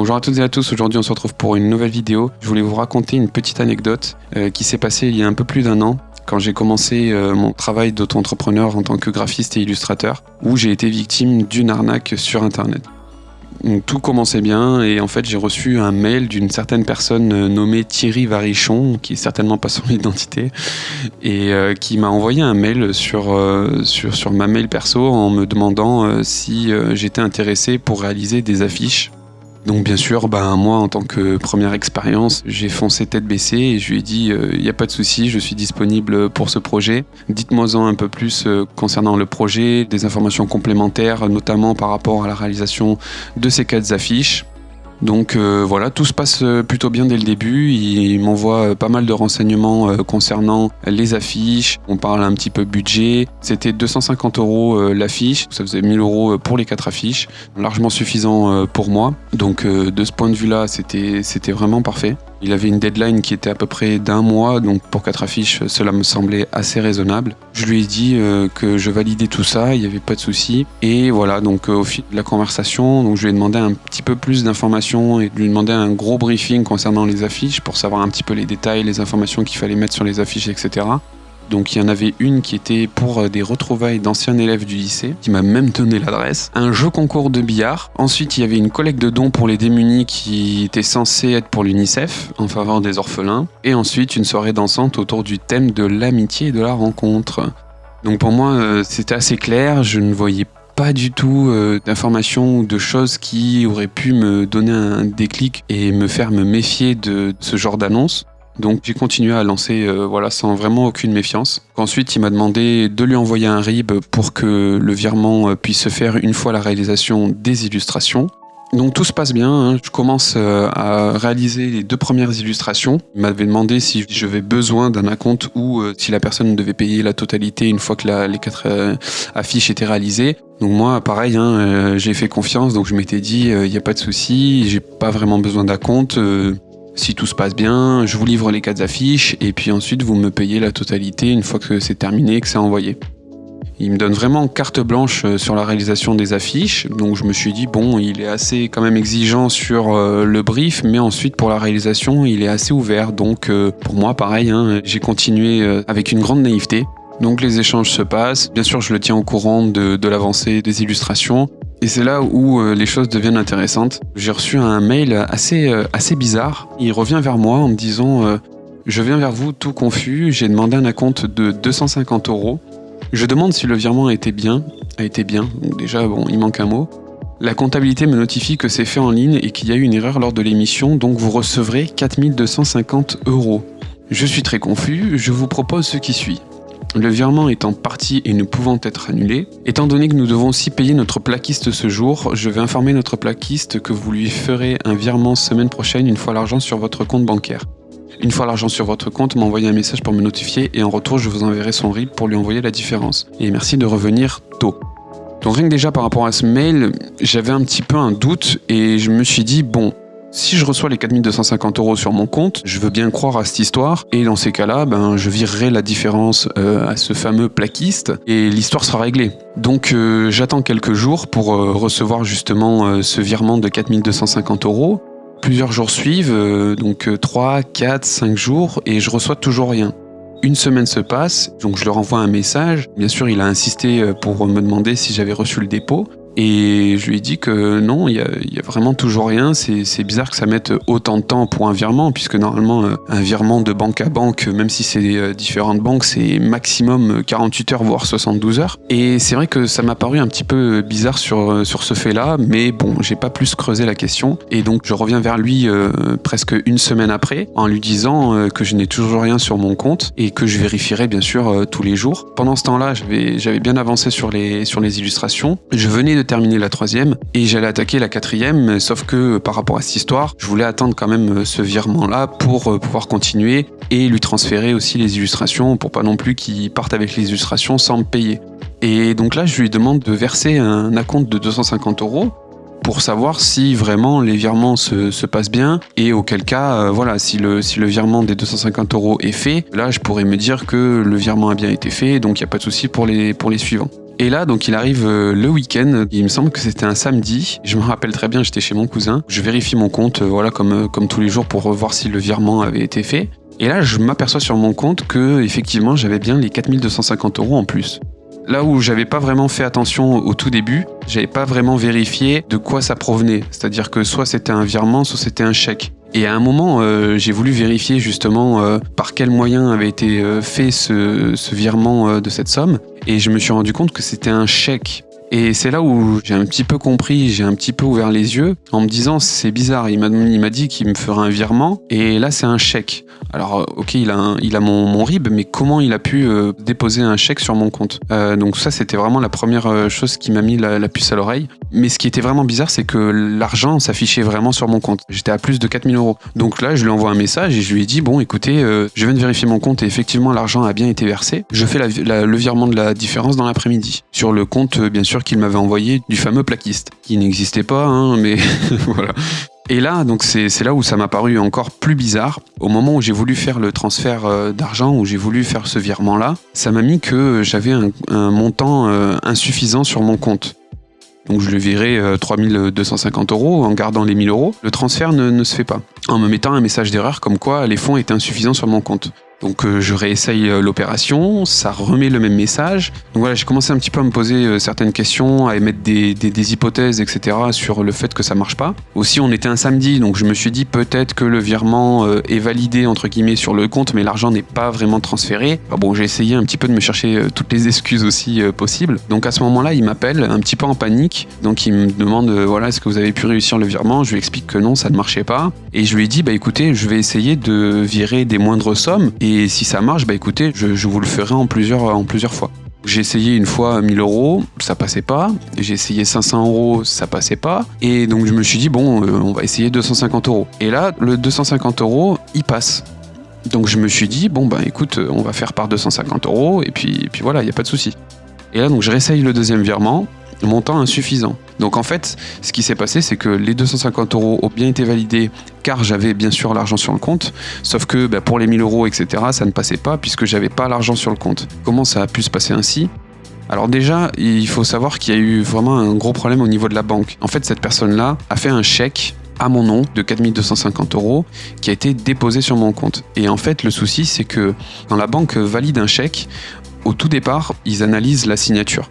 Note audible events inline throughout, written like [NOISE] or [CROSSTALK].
Bonjour à toutes et à tous, aujourd'hui on se retrouve pour une nouvelle vidéo. Je voulais vous raconter une petite anecdote euh, qui s'est passée il y a un peu plus d'un an quand j'ai commencé euh, mon travail d'auto-entrepreneur en tant que graphiste et illustrateur, où j'ai été victime d'une arnaque sur internet. Tout commençait bien et en fait j'ai reçu un mail d'une certaine personne euh, nommée Thierry Varichon, qui est certainement pas son [LAUGHS] identité, et qui m'a envoyé un mail sur, sur, sur, ma mail perso en me demandant si j'étais intéressé pour réaliser des affiches donc bien sûr, ben, moi en tant que première expérience, j'ai foncé tête baissée et je lui ai dit, il euh, n'y a pas de souci, je suis disponible pour ce projet. Dites-moi-en un peu plus euh, concernant le projet, des informations complémentaires, notamment par rapport à la réalisation de ces quatre affiches. Donc euh, voilà, tout se passe euh, plutôt bien dès le début. Il m'envoie euh, pas mal de renseignements concernant les affiches. On parle un petit peu budget. C'était 250 euros l'affiche. Ça faisait 1000 euros pour les quatre affiches. Largement suffisant pour moi. Donc de ce point de vue-là, c'était vraiment parfait. Il avait une deadline qui était à peu près d'un mois, donc pour quatre affiches, cela me semblait assez raisonnable. Je lui ai dit euh, que je validais tout ça, il n'y avait pas de souci. Et voilà, donc euh, au fil de la conversation, je lui ai demandé un petit peu plus d'informations et lui demandé un gros briefing concernant les affiches pour savoir un petit peu les détails, les informations qu'il fallait mettre sur les affiches, etc. Donc il y en avait une qui était pour euh, des retrouvailles d'anciens élèves du lycée, qui m'a même donné l'adresse. Un jeu concours de billard. Ensuite il y avait une collecte de dons pour les démunis qui était censée être pour l'UNICEF, en faveur des orphelins. Et ensuite une soirée dansante autour du thème de l'amitié et de la rencontre. Donc pour moi euh, c'était assez clair, je ne voyais pas du tout euh, d'informations ou de choses qui auraient pu me donner un déclic et me faire me méfier de ce genre d'annonce. Donc j'ai continué à lancer euh, voilà, sans vraiment aucune méfiance. Ensuite, il m'a demandé de lui envoyer un RIB pour que le virement euh, puisse se faire une fois la réalisation des illustrations. Donc tout se passe bien, hein. je commence euh, à réaliser les deux premières illustrations. Il m'avait demandé si j'avais besoin d'un acompte ou si la personne devait payer la totalité une fois que les quatre affiches étaient réalisées. Donc moi, pareil, hein, j'ai fait confiance, donc je m'étais dit, il n'y a pas de souci, j'ai pas vraiment besoin d'acompte. Si tout se passe bien, je vous livre les quatre affiches et puis ensuite vous me payez la totalité une fois que c'est terminé, que c'est envoyé. Il me donne vraiment carte blanche euh, sur la réalisation des affiches, donc je me suis dit bon, il est assez quand même exigeant sur euh, le brief, mais ensuite pour la réalisation, il est assez ouvert. Donc euh, pour moi, pareil, hein, j'ai continué avec une grande naïveté. Donc les échanges se passent. Bien sûr, je le tiens au courant de l'avancée des illustrations. Et c'est là où euh, les choses deviennent intéressantes. J'ai reçu un mail assez, euh, bizarre. Il revient vers moi en me disant euh, Je viens vers vous tout confus, j'ai demandé un acompte de 250 euros. Je demande si le virement a été bien. A été bien, déjà, bon, il manque un mot. La comptabilité me notifie que c'est fait en ligne et qu'il y a eu une erreur lors de l'émission, donc vous recevrez 4250 euros. Je suis très confus, je vous propose ce qui suit. Le virement étant parti et ne pouvant être annulé, étant donné que nous devons aussi payer notre plaquiste ce jour, je vais informer notre plaquiste que vous lui ferez un virement semaine prochaine une fois l'argent sur votre compte bancaire. Une fois l'argent sur votre compte, m'envoyez un message pour me notifier et en retour je vous enverrai son RIB pour lui envoyer la différence. Et merci de revenir tôt. Donc rien que déjà par rapport à ce mail, j'avais un petit peu un doute et je me suis dit bon, si je reçois les 4250 euros sur mon compte, je veux bien croire à cette histoire, et dans ces cas-là, ben, je virerai la différence euh, à ce fameux plaquiste, et l'histoire sera réglée. Donc euh, j'attends quelques jours pour euh, recevoir justement ce virement de 4250 euros. Plusieurs jours suivent, donc 3, 4, 5 jours, et je reçois toujours rien. Une semaine se passe, donc je leur envoie un message. Bien sûr, il a insisté pour me demander si j'avais reçu le dépôt. Et je lui ai dit que non, il y a, vraiment toujours rien. C'est bizarre que ça mette autant de temps pour un virement, puisque normalement, euh, un virement de banque à banque, même si c'est euh, différentes banques, c'est maximum 48 heures, voire 72 heures. Et c'est vrai que ça m'a paru un petit peu bizarre sur, euh, sur ce fait-là, mais bon, j'ai pas plus creusé la question. Et donc, je reviens vers lui presque une semaine après, en lui disant que je n'ai toujours rien sur mon compte et que je vérifierai bien sûr tous les jours. Pendant ce temps-là, j'avais bien avancé sur les, sur les illustrations. Je venais terminer la troisième et j'allais attaquer la quatrième, sauf que par rapport à cette histoire, je voulais attendre quand même euh, ce virement-là pour euh, pouvoir continuer et lui transférer aussi les illustrations pour pas non plus qu'il parte avec les illustrations sans me payer. Et donc là, je lui demande de verser un acompte de 250 euros pour savoir si vraiment les virements se, passent bien et auquel cas, euh, voilà, si le, si le virement des 250 euros est fait, là je pourrais me dire que le virement a bien été fait, donc il n'y a pas de souci pour les, pour les suivants. Et là, donc, il arrive euh, le week-end. Il me semble que c'était un samedi. Je me rappelle très bien, j'étais chez mon cousin. Je vérifie mon compte, euh, voilà, comme, euh, comme tous les jours pour voir si le virement avait été fait. Et là, je m'aperçois sur mon compte que, effectivement, j'avais bien les 4250 euros en plus. Là où j'avais pas vraiment fait attention au tout début, j'avais pas vraiment vérifié de quoi ça provenait. C'est-à-dire que soit c'était un virement, soit c'était un chèque. Et à un moment, euh, j'ai voulu vérifier justement euh, par quel moyen avait été euh, fait ce, virement de cette somme. Et je me suis rendu compte que c'était un chèque. Et c'est là où j'ai un petit peu compris, j'ai un petit peu ouvert les yeux en me disant c'est bizarre, il m'a dit qu'il me ferait un virement et là c'est un chèque. Alors ok, il a, mon, RIB, mais comment il a pu euh, déposer un chèque sur mon compte? Euh, Donc ça c'était vraiment la première euh, chose qui m'a mis la, puce à l'oreille. Mais ce qui était vraiment bizarre, c'est que l'argent s'affichait vraiment sur mon compte. J'étais à plus de 4000 euros. Donc là, je lui envoie un message et je lui ai dit, bon, écoutez, euh, je viens de vérifier mon compte et effectivement, l'argent a bien été versé. Je fais le virement de la différence dans l'après-midi. Sur le compte, euh, bien sûr, qu'il m'avait envoyé du fameux plaquiste, qui n'existait pas, hein, mais [LAUGHS] voilà. Et là, donc c'est là où ça m'a paru encore plus bizarre. Au moment où j'ai voulu faire le transfert euh, d'argent, où j'ai voulu faire ce virement-là, ça m'a mis que j'avais un, montant euh, insuffisant sur mon compte. Donc je le euh, 3250 euros en gardant les 1000 euros. Le transfert ne se fait pas. En me mettant un message d'erreur comme quoi les fonds étaient insuffisants sur mon compte. Donc euh, je réessaye euh, l'opération, ça remet le même message. Donc voilà, j'ai commencé un petit peu à me poser euh, certaines questions, à émettre des, hypothèses, etc. sur le fait que ça marche pas. Aussi, on était un samedi, donc je me suis dit peut-être que le virement est validé entre guillemets sur le compte, mais l'argent n'est pas vraiment transféré. Bon, j'ai essayé un petit peu de me chercher toutes les excuses aussi possibles. Donc à ce moment-là, il m'appelle un petit peu en panique. Donc il me demande voilà, est-ce que vous avez pu réussir le virement? Je lui explique que non, ça ne marchait pas. Et je lui ai dit bah écoutez, je vais essayer de virer des moindres sommes et si ça marche, bah écoutez, je, vous le ferai en plusieurs, fois. J'ai essayé une fois 1000 euros, ça passait pas. J'ai essayé 500 euros, ça passait pas. Et donc je me suis dit, bon, euh, on va essayer 250 euros. Et là, le 250 euros, il passe. Donc je me suis dit, bon, bah écoute, euh, on va faire par 250 euros, et puis, et puis voilà, il n'y a pas de souci. Et là, donc je réessaye le deuxième virement, montant insuffisant. Donc en fait, ce qui s'est passé, c'est que les 250 euros ont bien été validés, car j'avais bien sûr l'argent sur le compte, sauf que bah, pour les 1000 euros, etc., ça ne passait pas, puisque j'avais pas l'argent sur le compte. Comment ça a pu se passer ainsi? Alors déjà, il faut savoir qu'il y a eu vraiment un gros problème au niveau de la banque. En fait, cette personne-là a fait un chèque à mon nom de 4250 euros qui a été déposé sur mon compte. Et en fait, le souci, c'est que quand la banque valide un chèque, au tout départ, ils analysent la signature.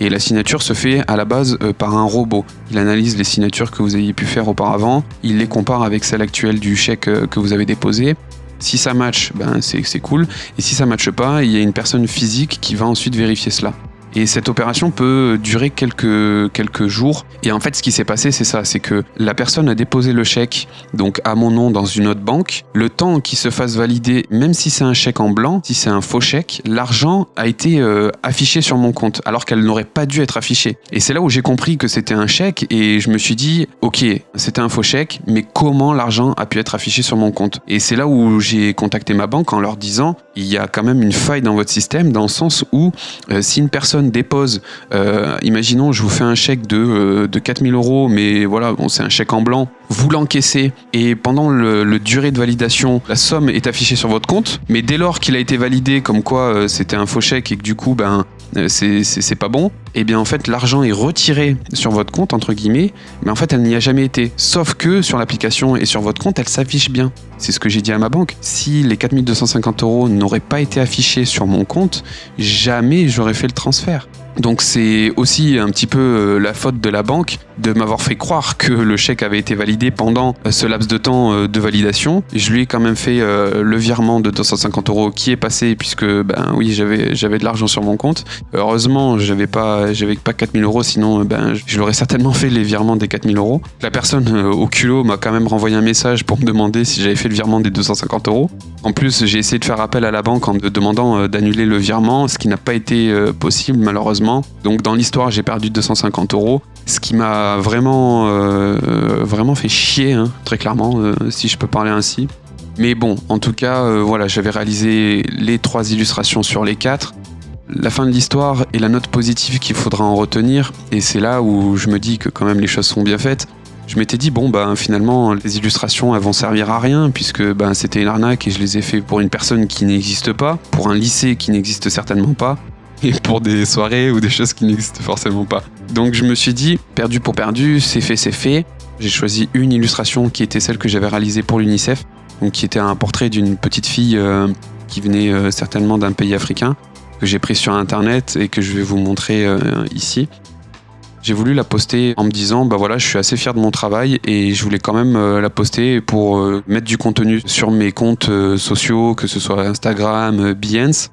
Et la signature se fait à la base euh, par un robot. Il analyse les signatures que vous ayez pu faire auparavant, il les compare avec celle actuelle du chèque euh, que vous avez déposé. Si ça match, ben c'est cool. Et si ça matche pas, il y a une personne physique qui va ensuite vérifier cela. Et cette opération peut durer quelques, quelques jours. Et en fait, ce qui s'est passé, c'est ça, c'est que la personne a déposé le chèque donc à mon nom dans une autre banque. Le temps qu'il se fasse valider, même si c'est un chèque en blanc, si c'est un faux chèque, l'argent a été euh, affiché sur mon compte, alors qu'elle n'aurait pas dû être affichée. Et c'est là où j'ai compris que c'était un chèque et je me suis dit, ok, c'était un faux chèque, mais comment l'argent a pu être affiché sur mon compte? Et c'est là où j'ai contacté ma banque en leur disant, il y a quand même une faille dans votre système, dans le sens où euh, si une personne dépose, euh, imaginons, je vous fais un chèque de, euh, de 4000 euros, mais voilà, bon, c'est un chèque en blanc, vous l'encaissez et pendant le, durée de validation, la somme est affichée sur votre compte, mais dès lors qu'il a été validé comme quoi euh, c'était un faux chèque et que du coup, ben, c'est pas bon, et bien en fait l'argent est retiré sur votre compte entre guillemets, mais en fait elle n'y a jamais été. Sauf que sur l'application et sur votre compte, elle s'affiche bien. C'est ce que j'ai dit à ma banque. Si les 4250 euros n'auraient pas été affichés sur mon compte, jamais j'aurais fait le transfert. Donc c'est aussi un petit peu euh, la faute de la banque de m'avoir fait croire que le chèque avait été validé pendant euh, ce laps de temps euh, de validation. Je lui ai quand même fait le virement de 250 euros qui est passé puisque ben oui j'avais j'avais de l'argent sur mon compte. Heureusement j'avais pas j'avais pas 4000 euros sinon ben je l'aurais certainement fait les virements des 4000 euros. La personne au culot m'a quand même renvoyé un message pour me demander si j'avais fait le virement des 250 euros. En plus j'ai essayé de faire appel à la banque en me demandant d'annuler le virement, ce qui n'a pas été possible malheureusement. Donc dans l'histoire j'ai perdu 250 euros, ce qui m'a vraiment euh, vraiment fait chier hein, très clairement euh, si je peux parler ainsi. Mais bon, en tout cas, euh, voilà, j'avais réalisé les trois illustrations sur les quatre. La fin de l'histoire et la note positive qu'il faudra en retenir, et c'est là où je me dis que quand même les choses sont bien faites. Je m'étais dit, bon, ben finalement, les illustrations, elles vont servir à rien, puisque ben, c'était une arnaque et je les ai fait pour une personne qui n'existe pas, pour un lycée qui n'existe certainement pas. [LAUGHS] et pour des soirées ou des choses qui n'existent forcément pas. Donc je me suis dit, perdu pour perdu, c'est fait, c'est fait. J'ai choisi une illustration qui était celle que j'avais réalisée pour l'UNICEF, qui était un portrait d'une petite fille euh, qui venait euh, certainement d'un pays africain, que j'ai pris sur internet et que je vais vous montrer euh, ici. J'ai voulu la poster en me disant, bah voilà, je suis assez fier de mon travail et je voulais quand même la poster pour mettre du contenu sur mes comptes sociaux, que ce soit Instagram, Behance.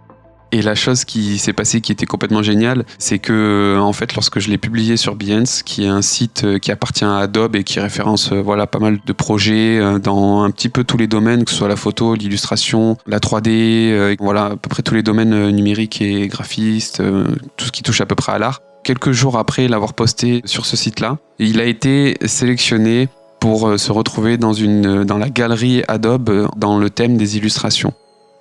Et la chose qui s'est passée qui était complètement géniale, c'est que en fait lorsque je l'ai publié sur Behance, qui est un site euh, qui appartient à Adobe et qui référence euh, voilà pas mal de projets euh, dans un petit peu tous les domaines, que ce soit la photo, l'illustration, la 3D, voilà à peu près tous les domaines numériques et graphistes, tout ce qui touche à peu près à l'art. Quelques jours après l'avoir posté sur ce site-là, il a été sélectionné pour se retrouver dans, une, dans la galerie Adobe dans le thème des illustrations.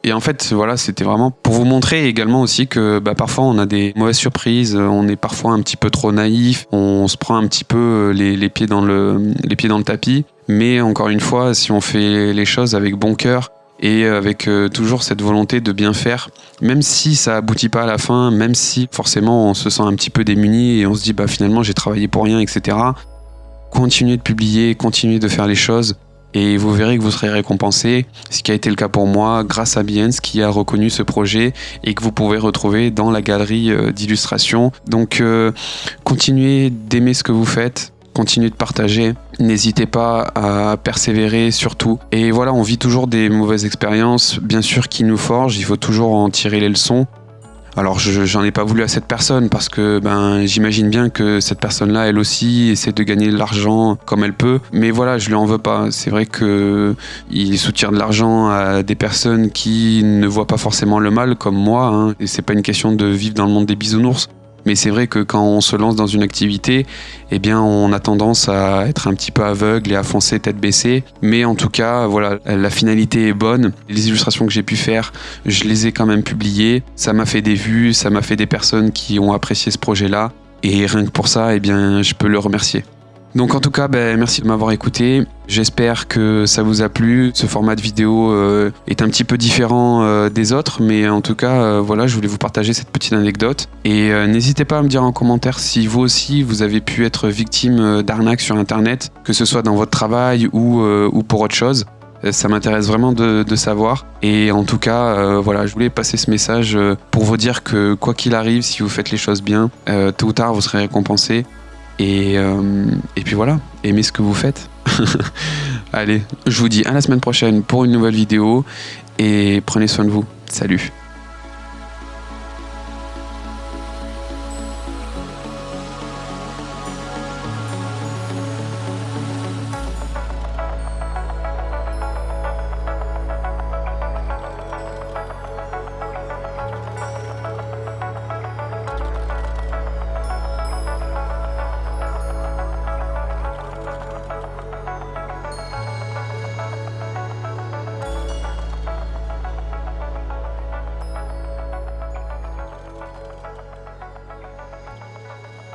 Et en fait, voilà, c'était vraiment pour vous montrer également aussi que bah, parfois on a des mauvaises surprises, on est parfois un petit peu trop naïf, on se prend un petit peu euh, les, pieds, dans le, les pieds dans le tapis. Mais encore une fois, si on fait les choses avec bon cœur et avec euh, toujours cette volonté de bien faire, même si ça aboutit pas à la fin, même si forcément on se sent un petit peu démuni et on se dit bah finalement j'ai travaillé pour rien, etc. Continuez de publier, continuez de faire les choses et vous verrez que vous serez récompensé, ce qui a été le cas pour moi grâce à Biens qui a reconnu ce projet et que vous pouvez retrouver dans la galerie euh, d'illustration. Donc euh, continuez d'aimer ce que vous faites, continuez de partager. N'hésitez pas à persévérer surtout. Et voilà, on vit toujours des mauvaises expériences, bien sûr, qui nous forgent. Il faut toujours en tirer les leçons. Alors j'en ai pas voulu à cette personne parce que ben j'imagine bien que cette personne-là, elle aussi, essaie de gagner de l'argent comme elle peut. Mais voilà, je lui en veux pas. C'est vrai que il soutient de l'argent à des personnes qui ne voient pas forcément le mal comme moi. Hein. Et c'est pas une question de vivre dans le monde des bisounours. Mais c'est vrai que quand on se lance dans une activité, eh on a tendance à être un petit peu aveugle et à foncer tête baissée. Mais en tout cas, voilà, la finalité est bonne. Les illustrations que j'ai pu faire, je les ai quand même publiées. Ça m'a fait des vues, ça m'a fait des personnes qui ont apprécié ce projet-là. Et rien que pour ça, eh bien, je peux le remercier. Donc en tout cas, ben, merci de m'avoir écouté. J'espère que ça vous a plu. Ce format de vidéo euh, est un petit peu différent euh, des autres, mais en tout cas, euh, voilà, je voulais vous partager cette petite anecdote. Et n'hésitez pas à me dire en commentaire si vous aussi, vous avez pu être victime d'arnaques sur Internet, que ce soit dans votre travail ou, ou pour autre chose. Ça m'intéresse vraiment de, savoir. Et en tout cas, voilà, je voulais passer ce message pour vous dire que quoi qu'il arrive, si vous faites les choses bien, tôt ou tard, vous serez récompensé. Et, euh, et puis voilà, aimez ce que vous faites. [LAUGHS] Allez, je vous dis à la semaine prochaine pour une nouvelle vidéo et prenez soin de vous. Salut